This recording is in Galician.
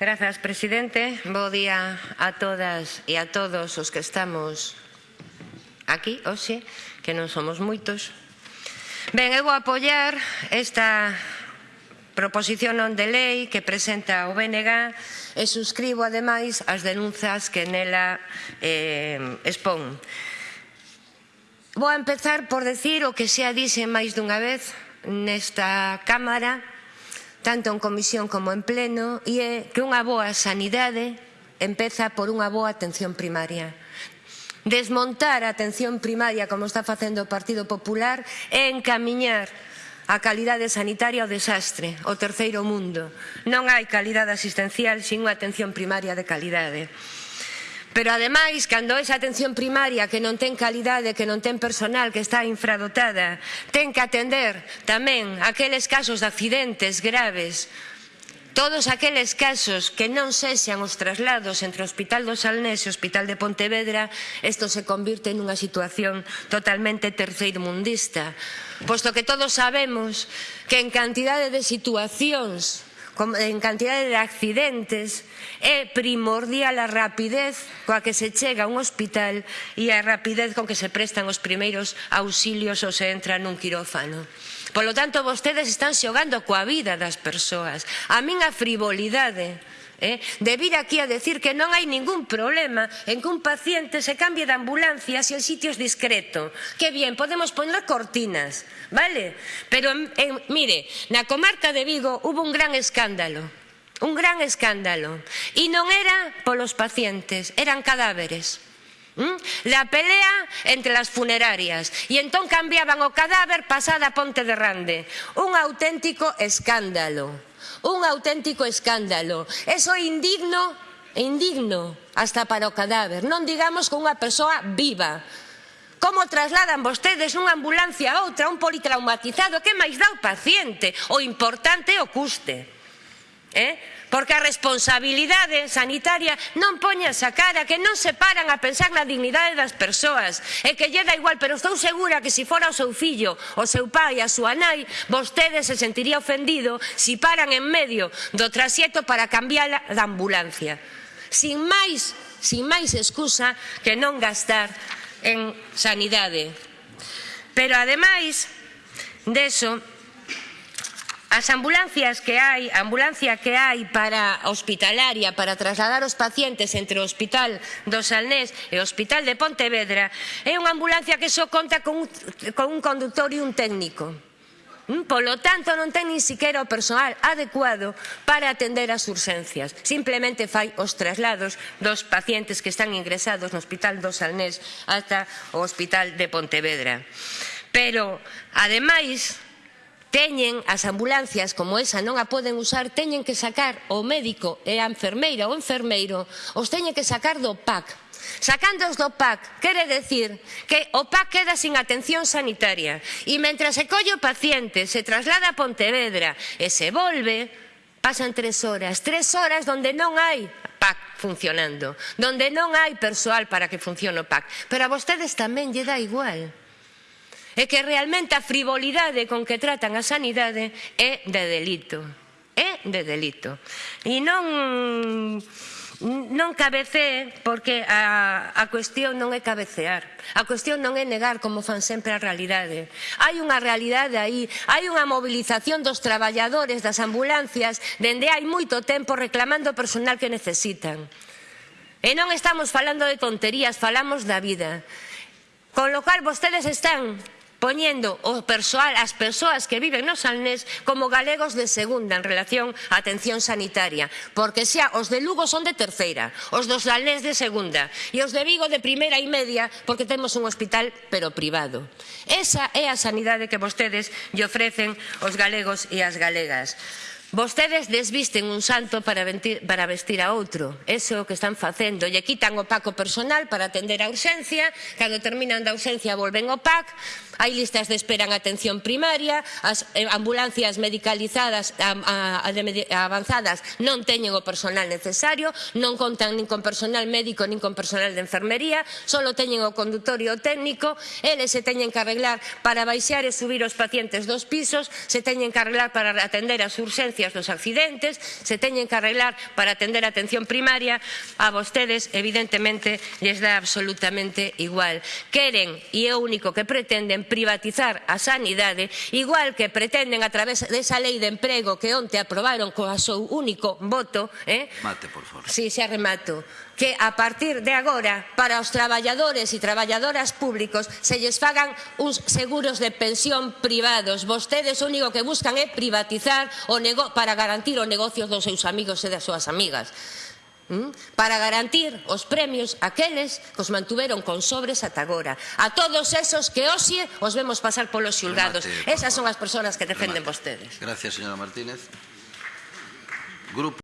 Grazas, presidente. Bo día a todas e a todos os que estamos aquí hoxe, que non somos moitos. Ben, eu vou apoiar esta proposición non de lei que presenta o BNG e suscribo ademais as denunzas que nela eh, expón. Vou a empezar por decir o que xa dixen máis dunha vez nesta Cámara tanto en comisión como en pleno, e é que unha boa sanidade empeza por unha boa atención primaria. Desmontar a atención primaria, como está facendo o Partido Popular, é encamiñar a calidade sanitaria ao desastre, ao terceiro mundo. Non hai calidade asistencial sin unha atención primaria de calidade. Pero ademais, cando esa atención primaria que non ten calidade, que non ten personal, que está infradotada, ten que atender tamén aqueles casos de accidentes graves, todos aqueles casos que non sexan os traslados entre o Hospital do Salnés e o Hospital de Pontevedra, isto se convirte nunha situación totalmente terceirmundista, posto que todos sabemos que en cantidade de situacións en cantidade de accidentes, é primordial a rapidez coa que se chega a un hospital e a rapidez con que se prestan os primeiros auxilios ou se entra nun quirófano. Polo tanto, vostedes están xogando coa vida das persoas. A min a frivolidade eh, de vir aquí a decir que non hai ningún problema en que un paciente se cambie de ambulancia se el sitio es discreto. Que bien, podemos poner cortinas, vale? Pero, eh, mire, na comarca de Vigo hubo un gran escándalo. Un gran escándalo. E non era polos pacientes, eran cadáveres. La pelea entre las funerarias y entón cambiaban o cadáver pasada a Ponte de Rande. Un auténtico escándalo. Un auténtico escándalo. Eso é indigno, indigno, hasta para o cadáver. Non digamos con unha persoa viva. Como trasladan vostedes unha ambulancia a outra, un politraumatizado, que máis dá o paciente? O importante é o custe. Eh? Porque a responsabilidade sanitaria non poña esa cara que non se paran a pensar na dignidade das persoas. E que lle da igual, pero estou segura que se fora o seu fillo, o seu pai, a súa nai vostede se sentiría ofendido se si paran en medio do trasieto para cambiar da ambulancia. Sin máis, sin máis excusa que non gastar en sanidade. Pero ademais deso As ambulancias que hai, a ambulancia que hai para hospitalaria, para trasladar os pacientes entre o Hospital do Salnés e o Hospital de Pontevedra, é unha ambulancia que só conta con un, con un conductor e un técnico. Mm, polo tanto, non ten nin siquiera o persoal adecuado para atender as urxencias. Simplemente fai os traslados dos pacientes que están ingresados no Hospital do Salnés ata o Hospital de Pontevedra. Pero, ademais, teñen as ambulancias como esa non a poden usar, teñen que sacar o médico e a enfermeira ou enfermeiro, os teñen que sacar do PAC Sacándoos do PAC quere decir que o PAC queda sin atención sanitaria e mentre se colle o paciente, se traslada a Pontevedra e se volve, pasan tres horas, tres horas donde non hai PAC funcionando, donde non hai persoal para que funcione o PAC. Pero a vostedes tamén lle dá igual é que realmente a frivolidade con que tratan a sanidade é de delito. É de delito. E non non cabecee porque a, a cuestión non é cabecear. A cuestión non é negar como fan sempre a realidade. Hai unha realidade aí, hai unha mobilización dos traballadores das ambulancias dende hai moito tempo reclamando o personal que necesitan. E non estamos falando de tonterías, falamos da vida. Con lo cual vostedes están poñendo o persoal, as persoas que viven nos Alnés como galegos de segunda en relación á atención sanitaria, porque xa os de Lugo son de terceira, os dos Alnés de segunda e os de Vigo de primeira e media porque temos un hospital pero privado. Esa é a sanidade que vostedes lle ofrecen os galegos e as galegas. Vostedes desvisten un santo para, ventir, para vestir a outro. Eso é o que están facendo. Lle quitan o paco personal para atender a urxencia. Cando terminan da urxencia volven o PAC. Hai listas de espera en atención primaria. As eh, ambulancias medicalizadas a, a, a, avanzadas non teñen o personal necesario. Non contan nin con personal médico nin con personal de enfermería. Solo teñen o conductor e o técnico. Eles se teñen que arreglar para baixar e subir os pacientes dos pisos. Se teñen que arreglar para atender as urxencias consecuencias dos accidentes, se teñen que arreglar para atender a atención primaria, a vostedes evidentemente lles dá absolutamente igual. Queren, e é o único que pretenden, privatizar a sanidade, igual que pretenden a través desa lei de emprego que onte aprobaron co seu único voto. Eh? Mate, por favor. Sí, xa remato que a partir de agora para os traballadores e traballadoras públicos se lles fagan uns seguros de pensión privados. Vostedes o único que buscan é privatizar o nego para garantir o negocio dos seus amigos e das súas amigas ¿Mm? para garantir os premios aqueles que os mantuveron con sobres ata agora. A todos esos que hoxe os vemos pasar polos xulgados. Esas son as persoas que defenden Remate. vostedes. Gracias, señora Martínez. Grupo